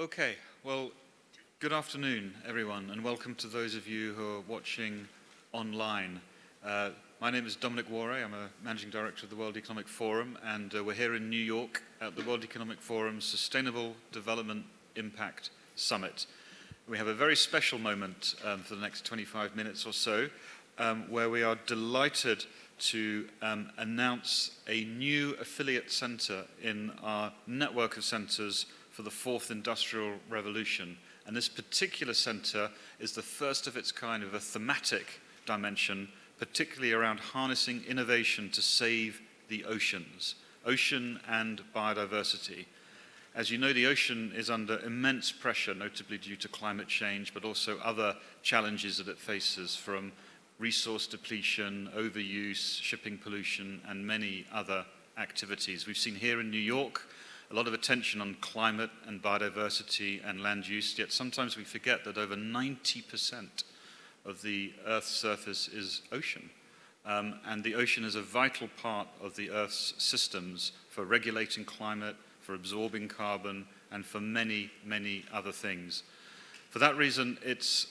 Okay, well, good afternoon, everyone, and welcome to those of you who are watching online. Uh, my name is Dominic Waughray. I'm a Managing Director of the World Economic Forum, and uh, we're here in New York at the World Economic Forum's Sustainable Development Impact Summit. We have a very special moment um, for the next 25 minutes or so, um, where we are delighted to um, announce a new affiliate center in our network of centers for the fourth industrial revolution. And this particular center is the first of its kind of a thematic dimension, particularly around harnessing innovation to save the oceans, ocean and biodiversity. As you know, the ocean is under immense pressure, notably due to climate change, but also other challenges that it faces from resource depletion, overuse, shipping pollution, and many other activities. We've seen here in New York a lot of attention on climate and biodiversity and land use, yet sometimes we forget that over 90% of the Earth's surface is ocean. Um, and the ocean is a vital part of the Earth's systems for regulating climate, for absorbing carbon, and for many, many other things. For that reason, it's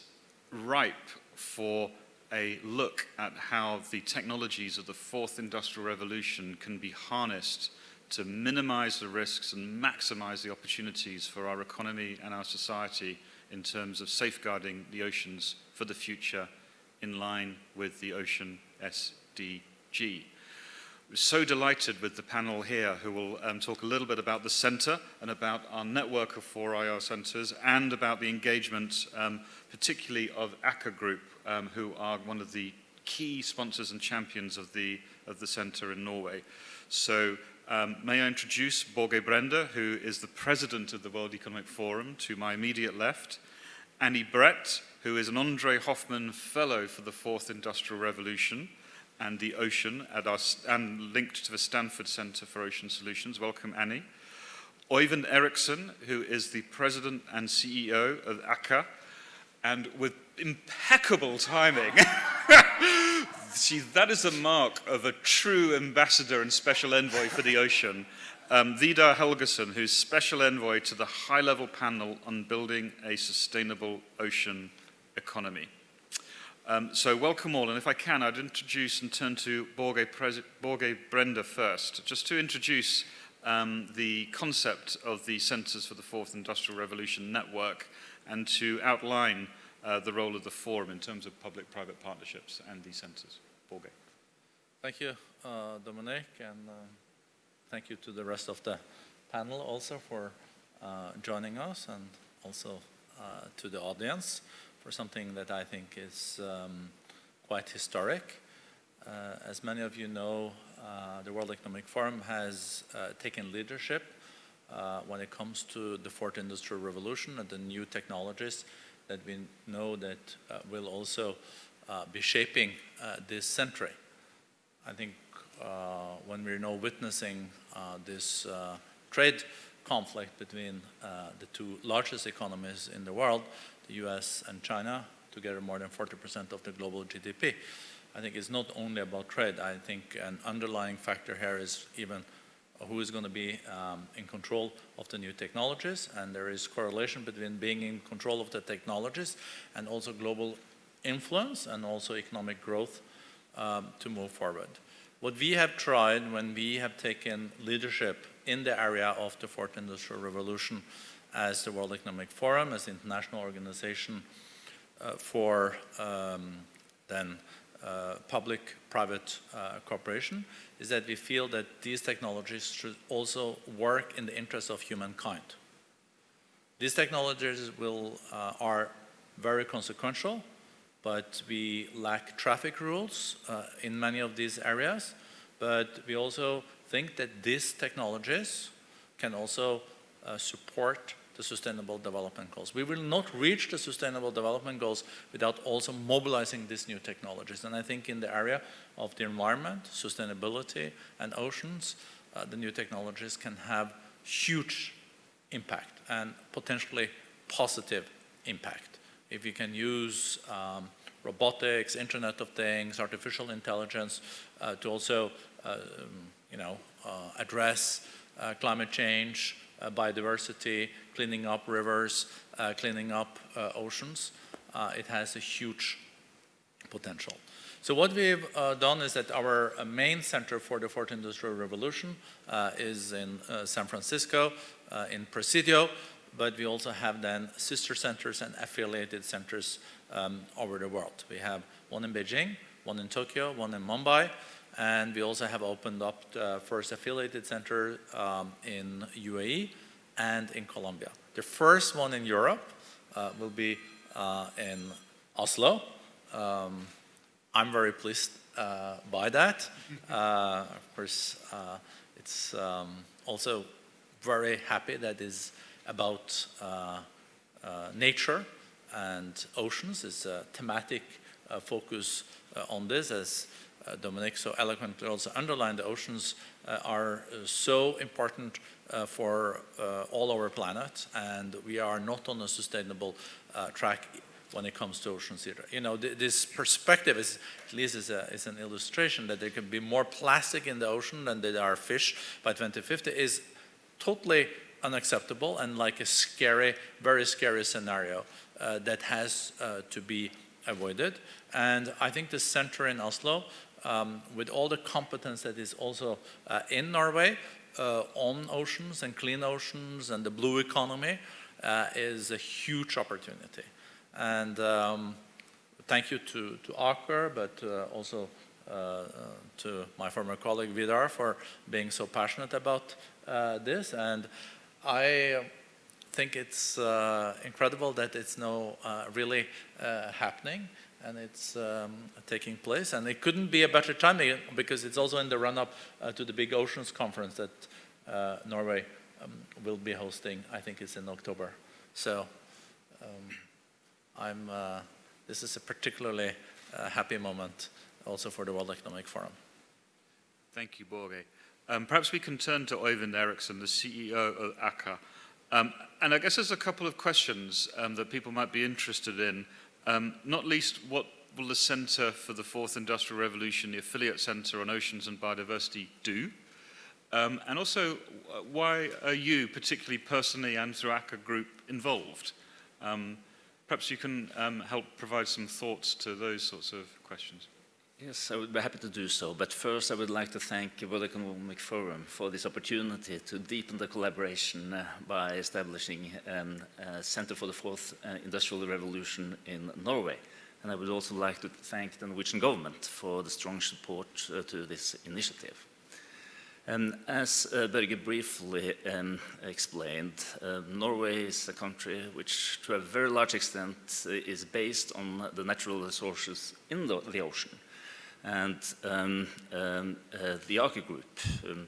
ripe for a look at how the technologies of the fourth industrial revolution can be harnessed to minimize the risks and maximize the opportunities for our economy and our society in terms of safeguarding the oceans for the future in line with the Ocean SDG. We're so delighted with the panel here who will um, talk a little bit about the centre and about our network of four IR centres and about the engagement, um, particularly of Aker Group, um, who are one of the key sponsors and champions of the, of the centre in Norway. So um, may I introduce Borge Brende, who is the president of the World Economic Forum, to my immediate left, Annie Brett, who is an Andre Hoffman Fellow for the Fourth Industrial Revolution, and the ocean our, and linked to the Stanford Center for Ocean Solutions. Welcome, Annie. Oyvind Eriksson, who is the president and CEO of Aker, and with impeccable timing. See, that is the mark of a true ambassador and special envoy for the ocean. Um, Vidar Helgesen, who's special envoy to the high-level panel on building a sustainable ocean economy. Um, so welcome all, and if I can, I'd introduce and turn to Borge, Borge Brende first, just to introduce um, the concept of the Centres for the Fourth Industrial Revolution Network and to outline uh, the role of the forum in terms of public-private partnerships and these centres. Borge. Thank you, uh, Dominic, and uh, thank you to the rest of the panel also for uh, joining us and also uh, to the audience for something that I think is um, quite historic. Uh, as many of you know, the World Economic Forum has taken leadership uh, when it comes to the fourth industrial revolution and the new technologies that we know that uh, will also uh, be shaping uh, this century. I think uh, when we're now witnessing uh, this trade conflict between the two largest economies in the world, the US and China, together more than 40% of the global GDP. I think it's not only about trade. I think an underlying factor here is even who is going to be um, in control of the new technologies, and there is correlation between being in control of the technologies and also global influence and also economic growth um, to move forward. What we have tried when we have taken leadership in the area of the fourth industrial revolution as the World Economic Forum, as the international organization uh, for um, then public-private uh, cooperation, is that we feel that these technologies should also work in the interest of humankind. These technologies will, uh, are very consequential, but we lack traffic rules uh, in many of these areas, but we also think that these technologies can also uh, support the Sustainable Development Goals. We will not reach the Sustainable Development Goals without also mobilizing these new technologies. And I think in the area of the environment, sustainability, and oceans, uh, the new technologies can have huge impact and potentially positive impact. If you can use um, robotics, Internet of Things, artificial intelligence uh, to also, uh, um, you know, uh, address uh, climate change, uh, biodiversity, cleaning up rivers, uh, cleaning up uh, oceans, uh, it has a huge potential. So what we've uh, done is that our uh, main center for the fourth industrial revolution is in San Francisco, in Presidio, but we also have then sister centers and affiliated centers um, over the world. We have one in Beijing, one in Tokyo, one in Mumbai, and we also have opened up the first affiliated center um, in UAE and in Colombia. The first one in Europe uh, will be uh, in Oslo. Um, I'm very pleased uh, by that. Uh, of course, uh, it's um, also very happy that is about uh, uh, nature and oceans. It's a thematic uh, focus uh, on this, as Dominic so eloquently also underlined. The oceans uh, are uh, so important uh, for uh, all our planet, and we are not on a sustainable uh, track when it comes to oceans either. You know, th this perspective is, at least is, a, is an illustration that there can be more plastic in the ocean than there are fish by 2050 is totally unacceptable and like a scary, very scary scenario uh, that has uh, to be avoided. And I think the center in Oslo, um, with all the competence that is also uh, in Norway uh, on oceans and clean oceans and the blue economy, uh, is a huge opportunity. And um, thank you to, to Aker, but uh, also uh, uh, to my former colleague Vidar for being so passionate about this. And I think it's incredible that it's now really happening and it's um, taking place. And it couldn't be a better time because it's also in the run-up uh, to the big oceans conference that uh, Norway um, will be hosting. I think it's in October. So um, I'm, uh, this is a particularly uh, happy moment also for the World Economic Forum. Thank you, Borge. Um, perhaps we can turn to Oyvind Eriksson, the CEO of Aker. Um, and I guess there's a couple of questions um, that people might be interested in, um, not least what will the Centre for the Fourth Industrial Revolution, the affiliate centre on oceans and biodiversity, do? Um, and also, why are you, particularly personally and through Aker Group, involved? Um, perhaps you can um, help provide some thoughts to those sorts of questions. Yes, I would be happy to do so. But first, I would like to thank the World Economic Forum for this opportunity to deepen the collaboration uh, by establishing um, a Center for the Fourth uh, Industrial Revolution in Norway. And I would also like to thank the Norwegian government for the strong support uh, to this initiative. Um, as uh, Børge briefly um, explained, uh, Norway is a country which, to a very large extent, is based on the natural resources in the, the ocean. And um, um, uh, the Aker Group um,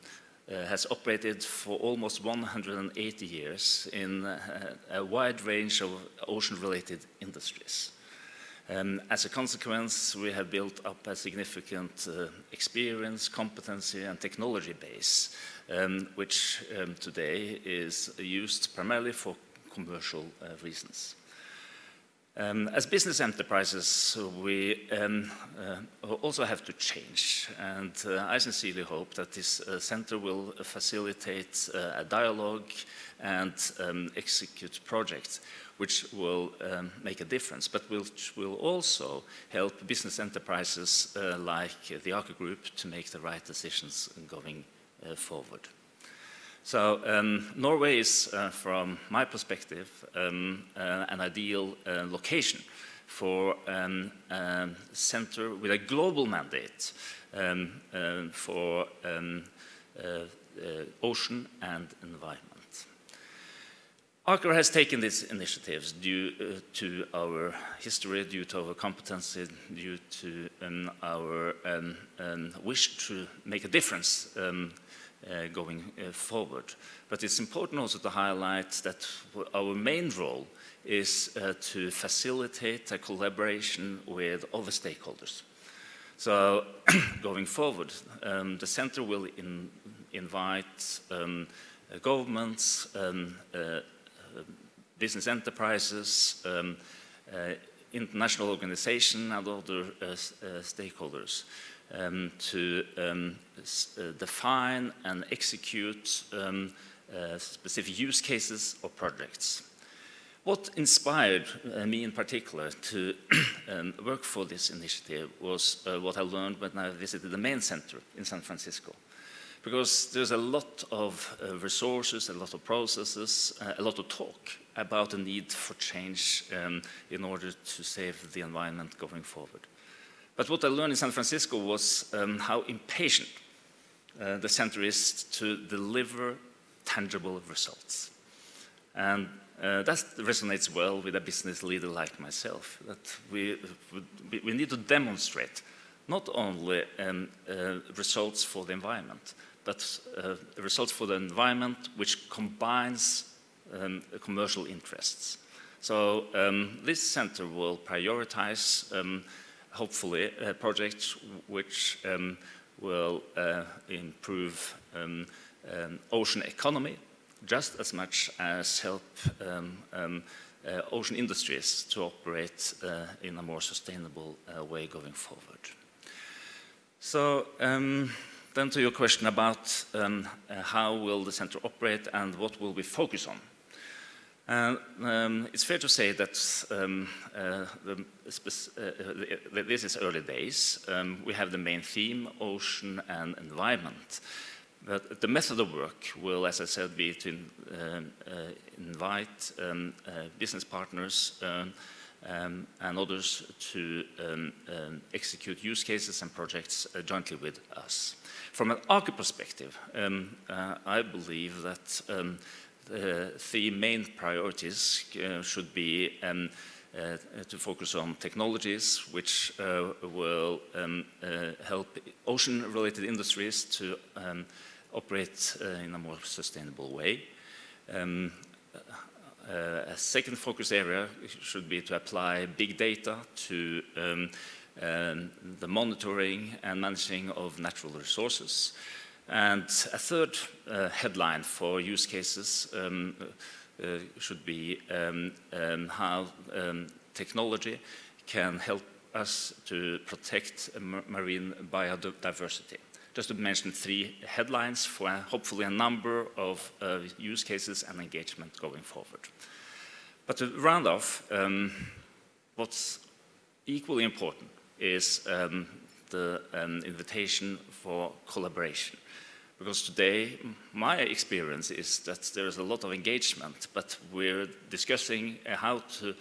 uh, has operated for almost 180 years in uh, a wide range of ocean-related industries. Um, as a consequence, we have built up a significant uh, experience, competency, and technology base, um, which um, today is used primarily for commercial uh, reasons. Um, as business enterprises, we um, uh, also have to change, and uh, I sincerely hope that this uh, center will facilitate uh, a dialogue and um, execute projects which will um, make a difference, but which will also help business enterprises uh, like the Aker Group to make the right decisions going uh, forward. So um, Norway is, uh, from my perspective, um, uh, an ideal uh, location for a um, um, center with a global mandate um, uh, for um, uh, uh, ocean and environment. Aker has taken these initiatives due uh, to our history, due to our competency, due to um, our wish to make a difference uh, going uh, forward. But it's important also to highlight that our main role is uh, to facilitate a collaboration with other stakeholders. So going forward, um, the center will in, invite um, uh, governments, um, uh, business enterprises, um, uh, international organizations and other stakeholders um, to um, uh, define and execute um, uh, specific use cases or projects. What inspired uh, me in particular to um, work for this initiative was uh, what I learned when I visited the main center in San Francisco. Because there's a lot of uh, resources, a lot of processes, uh, a lot of talk about the need for change um, in order to save the environment going forward. But what I learned in San Francisco was um, how impatient uh, the center is to deliver tangible results. And uh, that resonates well with a business leader like myself, that we, we need to demonstrate not only um, uh, results for the environment, but uh, results for the environment which combines um, commercial interests. So um, this center will prioritize, um, hopefully, uh, projects which um, will uh, improve um, ocean economy, just as much as help um, um, uh, ocean industries to operate uh, in a more sustainable uh, way going forward. So um, then to your question about um, uh, how will the center operate and what will we focus on. And um, it's fair to say that um, uh, the, uh, this is early days. we have the main theme, ocean and environment. But the method of work will, as I said, be to um, uh, invite um, uh, business partners um, um and others to um, um, execute use cases and projects uh, jointly with us. From an Aker perspective, uh, I believe that the three main priorities uh, should be uh, to focus on technologies which uh, will um, uh, help ocean-related industries to um, operate uh, in a more sustainable way. Um, uh, a second focus area should be to apply big data to um, um, the monitoring and managing of natural resources. And a third uh, headline for use cases um, uh, should be um, um, how um, technology can help us to protect marine biodiversity just to mention three headlines for uh, hopefully a number of uh, use cases and engagement going forward. But to round off, um, what's equally important is um, the um, invitation for collaboration. Because today, my experience is that there is a lot of engagement, but we're discussing uh, how to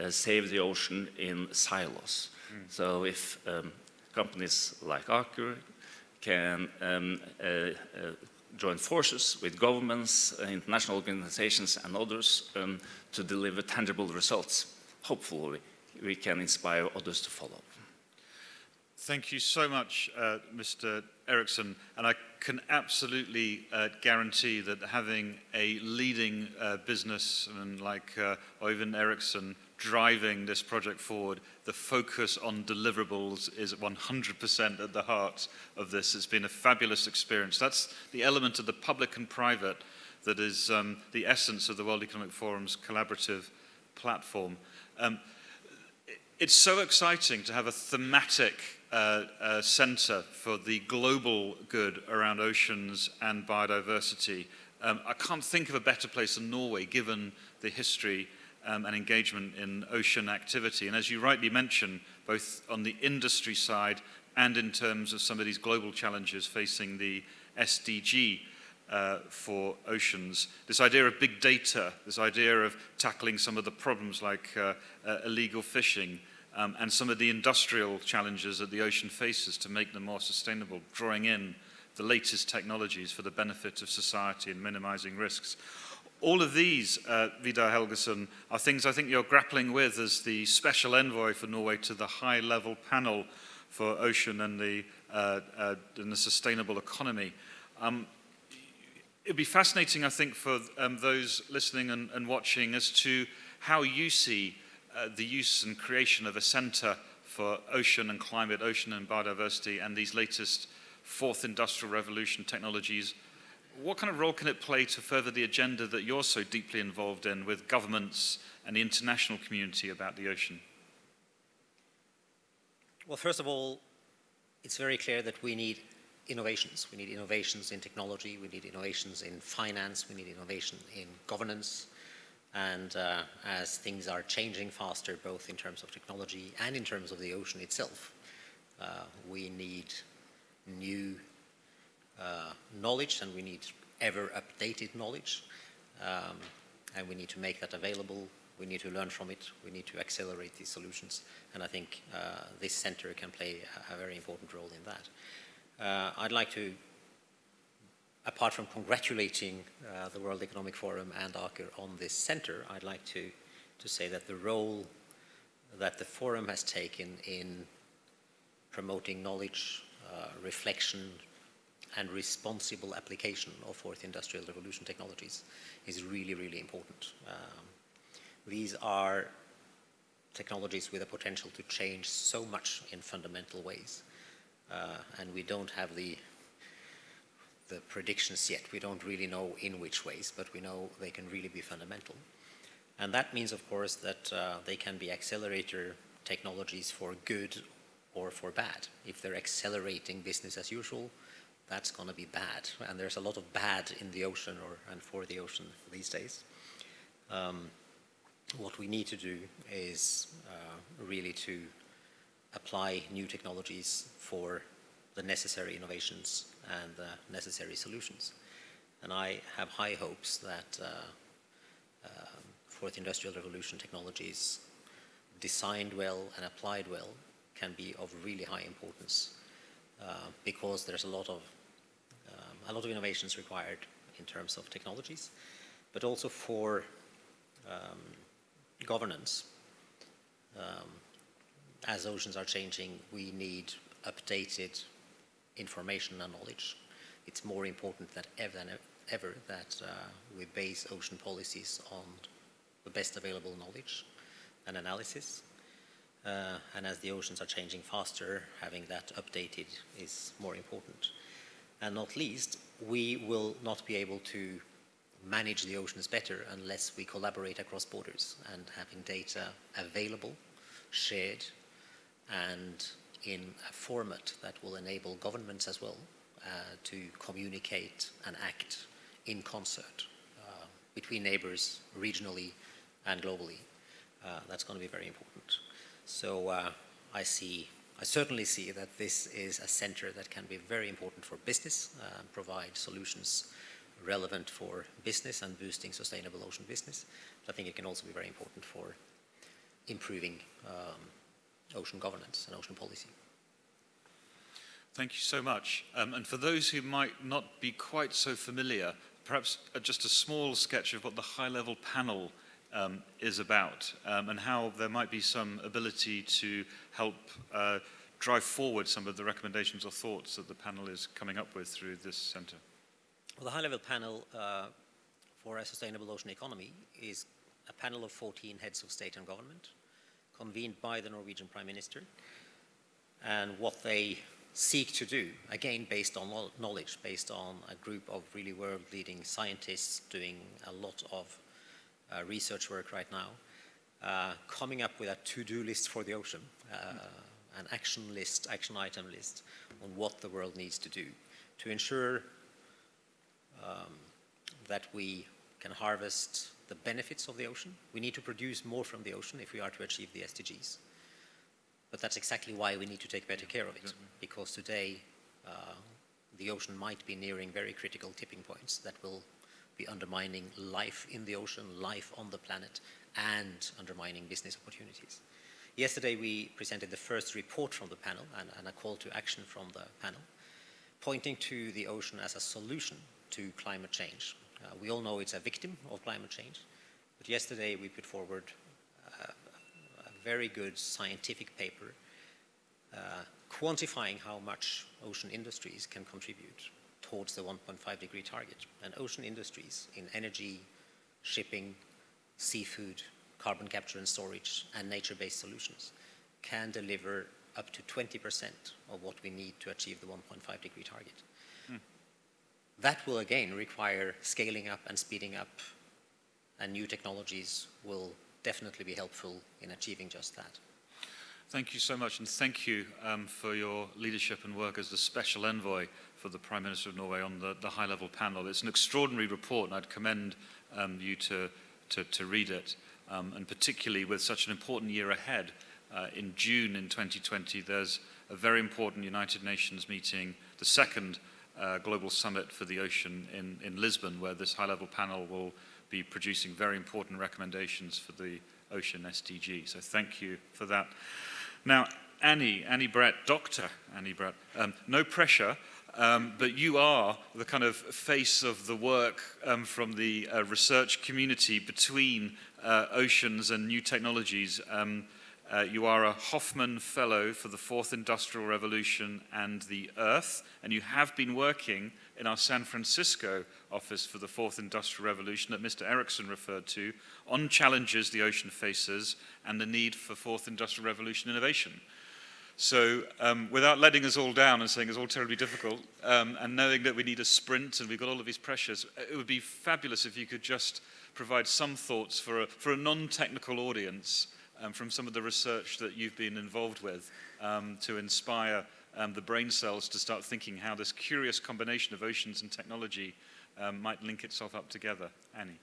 uh, save the ocean in silos. Mm. So if um, companies like Aker can um, uh, uh, join forces with governments, uh, international organizations and others um, to deliver tangible results. Hopefully we can inspire others to follow. Thank you so much, uh, Mr. Eriksson. And I can absolutely uh, guarantee that having a leading uh, like Oyvind Eriksson driving this project forward. The focus on deliverables is 100% at the heart of this. It's been a fabulous experience. That's the element of the public and private that is um, the essence of the World Economic Forum's collaborative platform. Um, it's so exciting to have a thematic uh, center for the global good around oceans and biodiversity. Um, I can't think of a better place than Norway, given the history um, and engagement in ocean activity. And as you rightly mention, both on the industry side and in terms of some of these global challenges facing the SDG uh, for oceans, this idea of big data, this idea of tackling some of the problems like uh, uh, illegal fishing, um, and some of the industrial challenges that the ocean faces to make them more sustainable, drawing in the latest technologies for the benefit of society and minimizing risks. All of these, uh, Vidar Helgesen, are things I think you're grappling with as the special envoy for Norway to the high-level panel for ocean and the, uh, uh, and the sustainable economy. Um, it'd be fascinating, I think, for um, those listening and, and, watching as to how you see uh, the use and creation of a centre for ocean and climate, ocean and biodiversity, and these latest fourth industrial revolution technologies what kind of role can it play to further the agenda that you're so deeply involved in with governments and the international community about the ocean? Well, first of all, it's very clear that we need innovations. We need innovations in technology, we need innovations in finance, we need innovation in governance. And uh, as things are changing faster, both in terms of technology and in terms of the ocean itself, uh, we need new uh, knowledge and we need ever updated knowledge. Um, and we need to make that available. We need to learn from it. We need to accelerate these solutions. And I think uh, this center can play a, a, very important role in that. Uh, I'd like to, apart from congratulating uh, the World Economic Forum and Aker on this center, I'd like to, to say that the role that the forum has taken in promoting knowledge, uh, reflection, and responsible application of fourth industrial revolution technologies is really, really important. Um, these are technologies with a potential to change so much in fundamental ways. Uh, and we don't have the, the predictions yet. We don't really know in which ways, but we know they can really be fundamental. And that means, of course, that uh, they can be accelerator technologies for good or for bad. If they're accelerating business as usual, that's going to be bad. And there's a lot of bad in the ocean or and for the ocean these days. Um, what we need to do is uh, really to apply new technologies for the necessary innovations and the necessary solutions. And I have high hopes that uh, uh, fourth industrial revolution technologies designed well and applied well can be of really high importance uh, because there's a lot of um, a lot of innovations required in terms of technologies, but also for um, governance. Um, as oceans are changing, we need updated information and knowledge. It's more important than ever, than ever that uh, we base ocean policies on the best available knowledge and analysis. Uh, and as the oceans are changing faster, having that updated is more important. And not least, we will not be able to manage the oceans better unless we collaborate across borders and having data available, shared, and in a format that will enable governments as well uh, to communicate and act in concert uh, between neighbors, regionally and globally. Uh, that's going to be very important. So uh, I see, I certainly see that this is a center that can be very important for business, uh, provide solutions relevant for business and boosting sustainable ocean business. But I think it can also be very important for improving um, ocean governance and ocean policy. Thank you so much. Um, and for those who might not be quite so familiar, perhaps uh, just a small sketch of what the high-level panel um, is about um, and how there might be some ability to help uh, drive forward some of the recommendations or thoughts that the panel is coming up with through this centre. Well, the high-level panel uh, for a sustainable ocean economy is a panel of 14 heads of state and government convened by the Norwegian Prime Minister. And what they seek to do, again based on knowledge, based on a group of really world-leading scientists doing a lot of uh, research work right now, uh, coming up with a to-do list for the ocean, uh, an action list, action item list on what the world needs to do to ensure um, that we can harvest the benefits of the ocean. We need to produce more from the ocean if we are to achieve the SDGs. But that's exactly why we need to take better care of it, because today uh, the ocean might be nearing very critical tipping points that will be undermining life in the ocean, life on the planet, and undermining business opportunities. Yesterday we presented the first report from the panel and, and a call to action from the panel, pointing to the ocean as a solution to climate change. Uh, we all know it's a victim of climate change, but yesterday we put forward uh, a very good scientific paper uh, quantifying how much ocean industries can contribute towards the 1.5 degree target. And ocean industries in energy, shipping, seafood, carbon capture and storage, and nature-based solutions can deliver up to 20% of what we need to achieve the 1.5 degree target. That will again require scaling up and speeding up, and new technologies will definitely be helpful in achieving just that. Thank you so much, and thank you um, for your leadership and work as the special envoy for the Prime Minister of Norway on the, the high-level panel. It's an extraordinary report, and I'd commend um, you to, to, to, read it, um, and particularly with such an important year ahead. Uh, in June in 2020, there's a very important United Nations meeting, the second uh, global summit for the ocean in, in Lisbon, where this high-level panel will be producing very important recommendations for the ocean SDG. So thank you for that. Now, Annie, Annie Brett, Dr. Annie Brett, um, no pressure, um, but you are the kind of face of the work um, from the uh, research community between uh, oceans and new technologies. Uh, you are a Hoffman Fellow for the Fourth Industrial Revolution and the Earth, and you have been working in our San Francisco office for the Fourth Industrial Revolution that Mr. Eriksson referred to on challenges the ocean faces and the need for Fourth Industrial Revolution innovation. So um, without letting us all down and saying it's all terribly difficult, um, and knowing that we need a sprint and we've got all of these pressures, it would be fabulous if you could just provide some thoughts for a, for a non-technical audience um, from some of the research that you've been involved with um, to inspire um, the brain cells to start thinking how this curious combination of oceans and technology um, might link itself up together. Annie.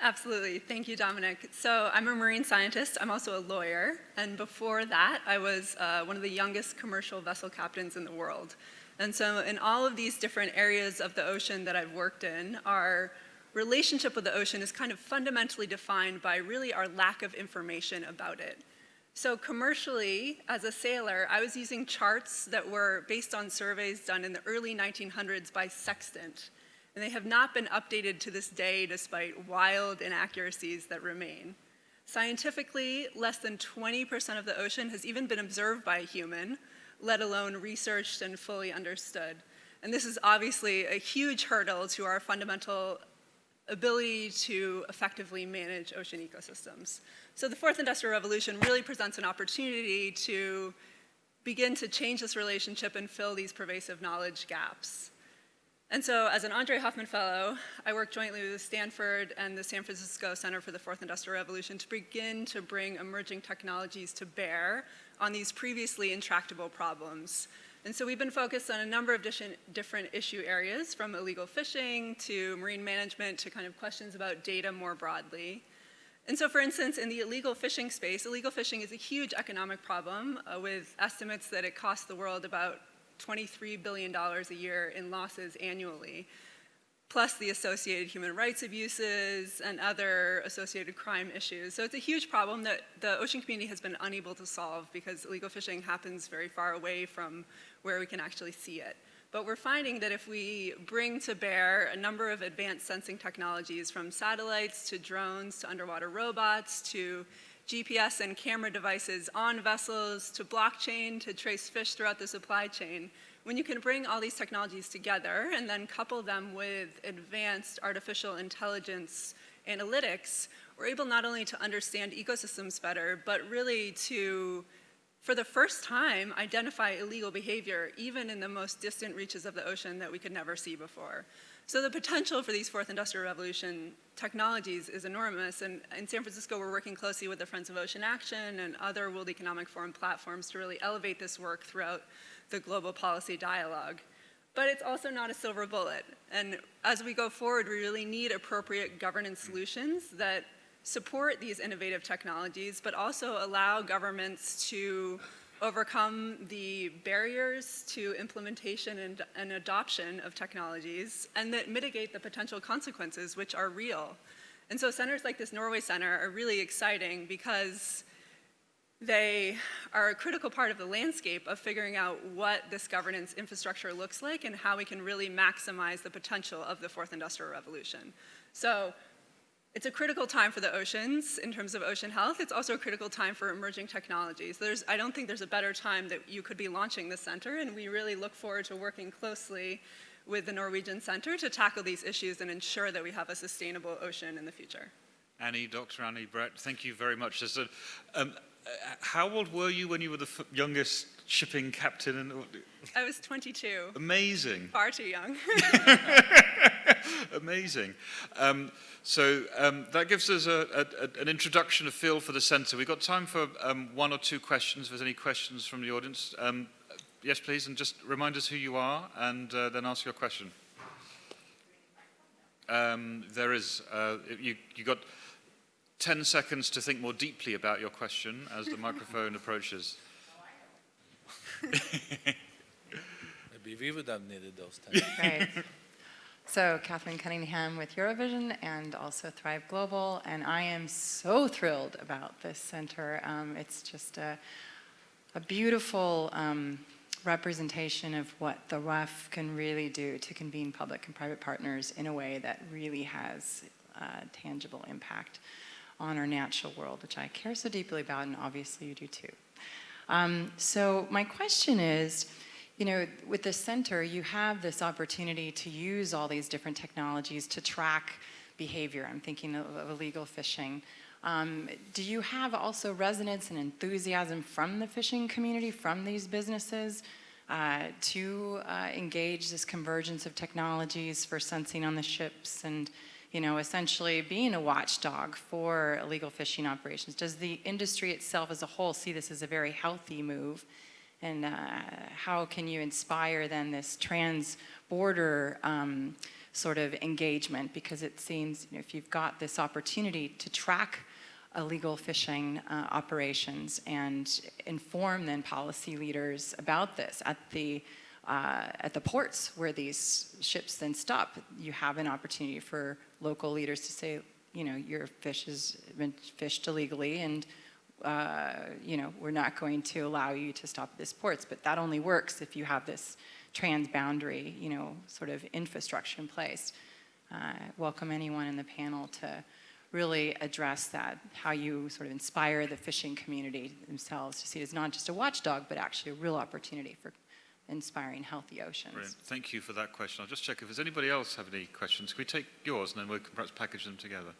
Absolutely. Thank you, Dominic. So I'm a marine scientist. I'm also a lawyer. And before that, I was uh, one of the youngest commercial vessel captains in the world. And so in all of these different areas of the ocean that I've worked in, our relationship with the ocean is kind of fundamentally defined by really our lack of information about it. So commercially, as a sailor, I was using charts that were based on surveys done in the early 1900s by Sextant. And they have not been updated to this day despite wild inaccuracies that remain. Scientifically, less than 20% of the ocean has even been observed by a human, let alone researched and fully understood. And this is obviously a huge hurdle to our fundamental ability to effectively manage ocean ecosystems. So the fourth industrial revolution really presents an opportunity to begin to change this relationship and fill these pervasive knowledge gaps. And so as an Andre Hoffman Fellow, I work jointly with Stanford and the San Francisco Center for the Fourth Industrial Revolution to begin to bring emerging technologies to bear on these previously intractable problems. And so we've been focused on a number of different issue areas, from illegal fishing to marine management to kind of questions about data more broadly. And so, for instance, in the illegal fishing space, illegal fishing is a huge economic problem uh, with estimates that it costs the world about $23 billion a year in losses annually, plus the associated human rights abuses and other associated crime issues. So it's a huge problem that the ocean community has been unable to solve because illegal fishing happens very far away from where we can actually see it. But we're finding that if we bring to bear a number of advanced sensing technologies from satellites to drones to underwater robots to GPS and camera devices on vessels to blockchain to trace fish throughout the supply chain, when you can bring all these technologies together and then couple them with advanced artificial intelligence analytics, we're able not only to understand ecosystems better, but really to for the first time, identify illegal behavior even in the most distant reaches of the ocean that we could never see before. So the potential for these fourth industrial revolution technologies is enormous. And in San Francisco, we're working closely with the Friends of Ocean Action and other World Economic Forum platforms to really elevate this work throughout the global policy dialogue. But it's also not a silver bullet. And as we go forward, we really need appropriate governance solutions that support these innovative technologies, but also allow governments to overcome the barriers to implementation and, and, adoption of technologies and that mitigate the potential consequences, which are real. And so centers like this Norway Center are really exciting because they are a critical part of the landscape of figuring out what this governance infrastructure looks like and how we can really maximize the potential of the fourth industrial revolution. So it's a critical time for the oceans in terms of ocean health. It's also a critical time for emerging technologies. There's, I don't think there's a better time that you could be launching the center, and we really look forward to working closely with the Norwegian Center to tackle these issues and ensure that we have a sustainable ocean in the future. Annie, Dr. Annie Brett, thank you very much. Um, how old were you when you were the youngest shipping captain? and I was 22. Amazing. Far too young. Amazing. Um, so um, that gives us a, a, an introduction, a feel for the centre. We've got time for um, one or two questions. If there's any questions from the audience. Um, yes, please, and just remind us who you are and uh, then ask your question. Um, there is. Uh, you, you got 10 seconds to think more deeply about your question as the microphone approaches. Maybe we would have needed those 10. Right. So Catherine Cunningham with Eurovision and also Thrive Global, and I am so thrilled about this center. Um, it's just a, a beautiful um, representation of what the RUF can really do to convene public and private partners in a way that really has a tangible impact on our natural world, which I care so deeply about, and obviously you do too. Um, so my question is, you know, with the center, you have this opportunity to use all these different technologies to track behavior. I'm thinking of, of illegal fishing. Um, do you have also resonance and enthusiasm from the fishing community, from these businesses, uh, to uh, engage this convergence of technologies for sensing on the ships and, you know, essentially being a watchdog for illegal fishing operations? Does the industry itself as a whole see this as a very healthy move? and uh, how can you inspire then this trans-border um, sort of engagement because it seems you know, if you've got this opportunity to track illegal fishing uh, operations and inform then policy leaders about this at the uh, at the ports where these ships then stop, you have an opportunity for local leaders to say, you know, your fish has been fished illegally and uh, you know, we're not going to allow you to stop at this ports, but that only works if you have this transboundary, you know, sort of infrastructure in place. Uh, welcome anyone in the panel to really address that, how you sort of inspire the fishing community themselves to see it as not just a watchdog, but actually a real opportunity for inspiring healthy oceans. Brilliant. Thank you for that question. I'll just check if there's anybody else have any questions. Can we take yours and then we can perhaps package them together?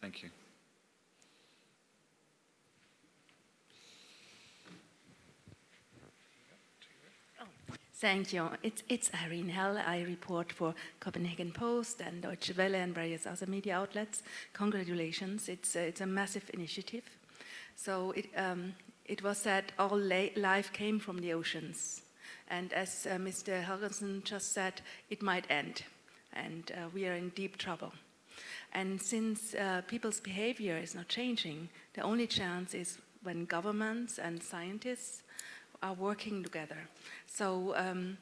Thank you. Thank you. It's, it's Irene Hell. I report for Copenhagen Post and Deutsche Welle and various other media outlets. Congratulations. It's, uh, it's a massive initiative. So it, um, it was said all life came from the oceans. And as uh, Mr. Helgesen just said, it might end. And uh, we are in deep trouble. And since uh, people's behavior is not changing, the only chance is when governments and scientists are working together. So um,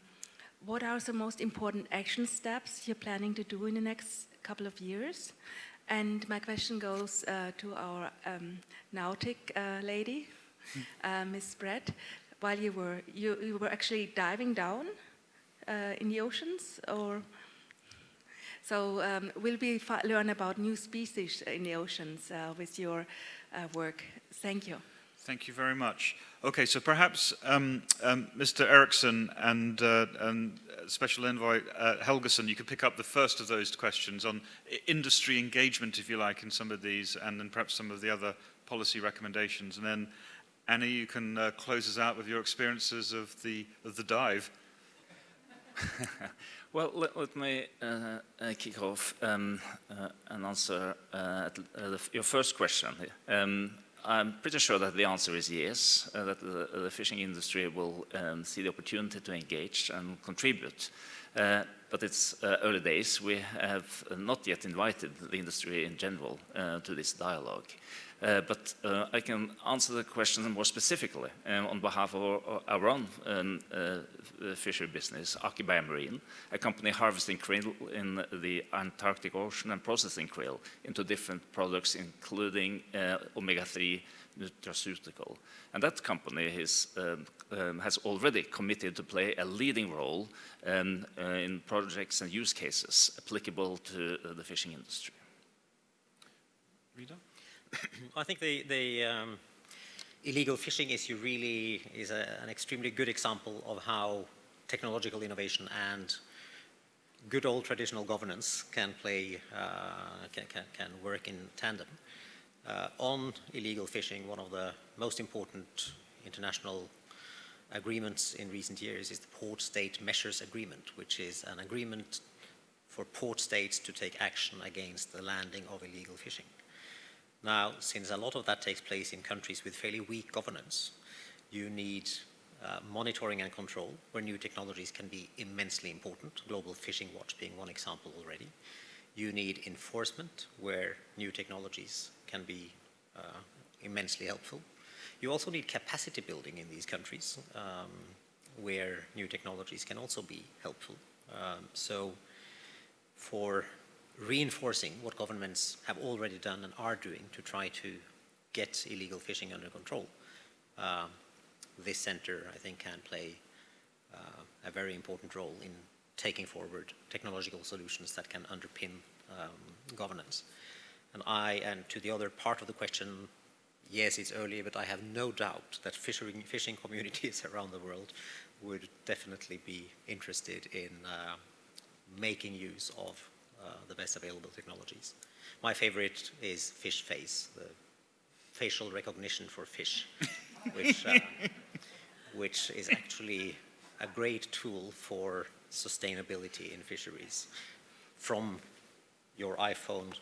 what are the most important action steps you're planning to do in the next couple of years? And my question goes uh, to our um, Nautic uh, lady, uh, Miss Brett. While you were, you, you were actually diving down uh, in the oceans, or so um, will we learn about new species in the oceans uh, with your uh, work? Thank you. Thank you very much. Okay, so perhaps um, um, Mr. Eriksson and, uh, and Special Envoy uh, Helgesen, you could pick up the first of those questions on industry engagement, if you like, in some of these, and then perhaps some of the other policy recommendations. And then, Annie, you can uh, close us out with your experiences of the, of the dive. well, let, let me uh, uh, kick off um, uh, and answer your first question. Um, I'm pretty sure that the answer is yes, uh, that the, the, fishing industry will um, see the opportunity to engage and contribute. Uh, but it's uh, early days. We have not yet invited the industry in general uh, to this dialogue. Uh, but uh, I can answer the question more specifically um, on behalf of our, our own um, uh, fishery business, Aker BioMarine, a company harvesting krill in the Antarctic Ocean and processing krill into different products, including uh, omega-3 nutraceutical. And that company is, um, um, has already committed to play a leading role um, uh, in projects and use cases applicable to uh, the fishing industry. Vidar? I think the, the um, illegal fishing issue really is a, an extremely good example of how technological innovation and good old traditional governance can play, uh, can, can, can, work in tandem. Uh, on illegal fishing, one of the most important international agreements in recent years is the Port State Measures Agreement, which is an agreement for port states to take action against the landing of illegal fishing. Now, since a lot of that takes place in countries with fairly weak governance, you need uh, monitoring and control where new technologies can be immensely important, Global Fishing Watch being one example already. You need enforcement where new technologies can be uh, immensely helpful. You also need capacity building in these countries um, where new technologies can also be helpful. Um, so for reinforcing what governments have already done and are doing to try to get illegal fishing under control, um, this center, I think, can play uh, a very important role in taking forward technological solutions that can underpin um, governance. And I, and to the other part of the question, yes, it's early, but I have no doubt that fishing, fishing communities around the world would definitely be interested in uh, making use of uh, the best available technologies. My favorite is fish face, the facial recognition for fish, which, uh, which is actually a great tool for sustainability in fisheries from your iPhone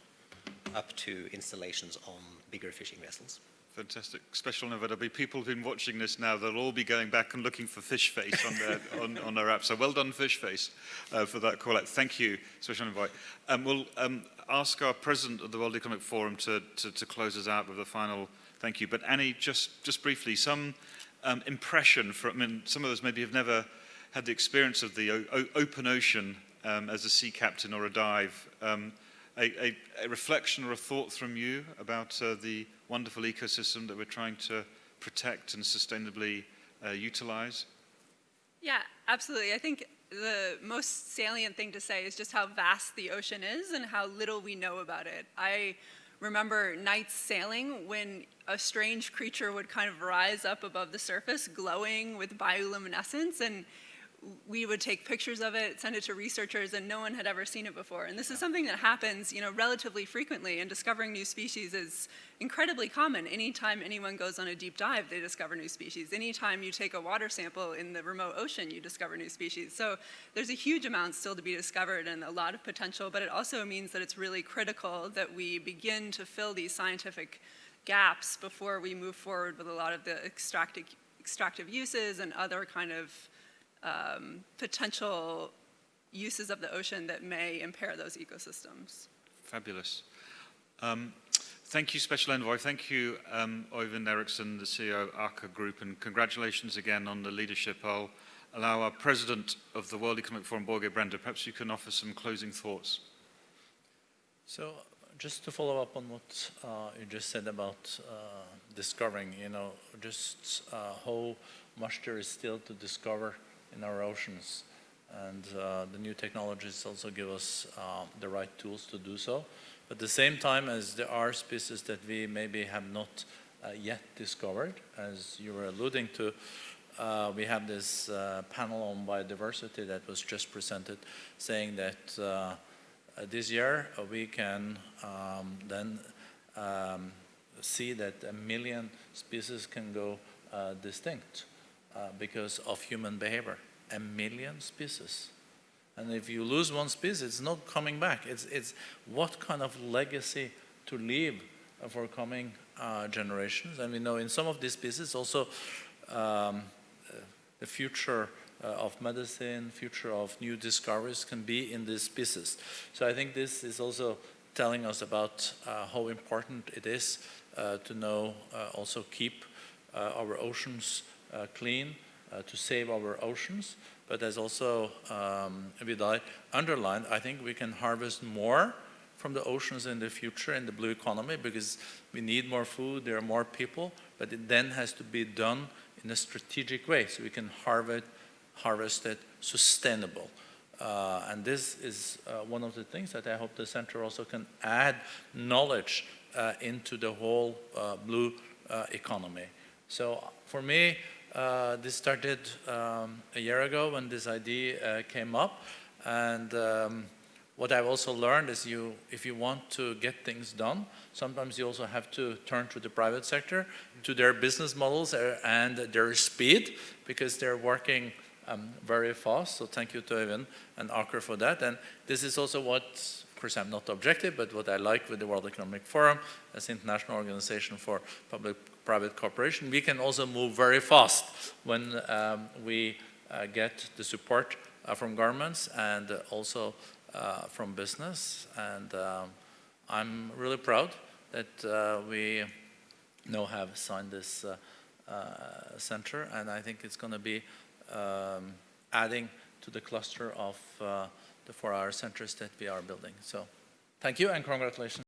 up to installations on bigger fishing vessels. Fantastic. Special note, there'll be people who've been watching this now, they'll all be going back and looking for Fish Face on their, on, on their app. So well done, Fish Face, uh, for that call out. Thank you, special envoy. Um, we'll um, ask our president of the World Economic Forum to, to, to close us out with a final thank you. But Annie, just, just briefly, some um, impression from, I mean, some of us maybe have never had the experience of the open ocean um, as a sea captain or a dive. Um, a, a, a, reflection or a thought from you about uh, the wonderful ecosystem that we're trying to protect and sustainably uh, utilize? Yeah, absolutely. I think the most salient thing to say is just how vast the ocean is and how little we know about it. I remember nights sailing when a strange creature would kind of rise up above the surface glowing with bioluminescence and we would take pictures of it, send it to researchers, and no one had ever seen it before. And this is something that happens, you know, relatively frequently, and discovering new species is incredibly common. Anytime anyone goes on a deep dive, they discover new species. Anytime you take a water sample in the remote ocean, you discover new species. So there's a huge amount still to be discovered and a lot of potential, but it also means that it's really critical that we begin to fill these scientific gaps before we move forward with a lot of the extractive, extractive uses and other kind of um, potential uses of the ocean that may impair those ecosystems. Fabulous. Um, thank you, Special Envoy. Thank you, um, Oyvind Eriksen, the CEO of Aker Group, and congratulations again on the leadership. I'll allow our President of the World Economic Forum, Børge Brende, perhaps you can offer some closing thoughts. So just to follow up on what uh, you just said about uh, discovering, you know, just uh, how much there is still to discover in our oceans. And uh, the new technologies also give us uh, the right tools to do so. But At the same time as there are species that we maybe have not uh, yet discovered, as you were alluding to, uh, we have this uh, panel on biodiversity that was just presented saying that uh, this year we can um, then um, see that a million species can go distinct. Uh, because of human behavior. A million species. And if you lose one species, it's not coming back. It's, it's what kind of legacy to leave for coming uh, generations. And we know in some of these species also um, the future uh, of medicine, future of new discoveries can be in these species. So I think this is also telling us about uh, how important it is uh, to know uh, also keep our oceans uh, clean, uh, to save our oceans. But as also um, Vidar underlined, I think we can harvest more from the oceans in the future in the blue economy because we need more food, there are more people, but it then has to be done in a strategic way so we can harvest, harvest it sustainable. Uh, and this is uh, one of the things that I hope the center also can add knowledge uh, into the whole uh, blue economy. So for me, uh, this started um, a year ago when this idea uh, came up. And um, what I've also learned is you, if you want to get things done, sometimes you also have to turn to the private sector, to their business models uh, and their speed, because they're working um, very fast. So thank you to Øyvind and Aker for that. And this is also what, of course, I'm not objective, but what I like with the World Economic Forum as international organization for public-private cooperation. We can also move very fast when um, we uh, get the support uh, from governments and uh, also from business. And um, I'm really proud that uh, we now have signed this uh, uh, center, and I think it's going to be um, adding to the cluster of the 4IR centers that we are building. So thank you and congratulations.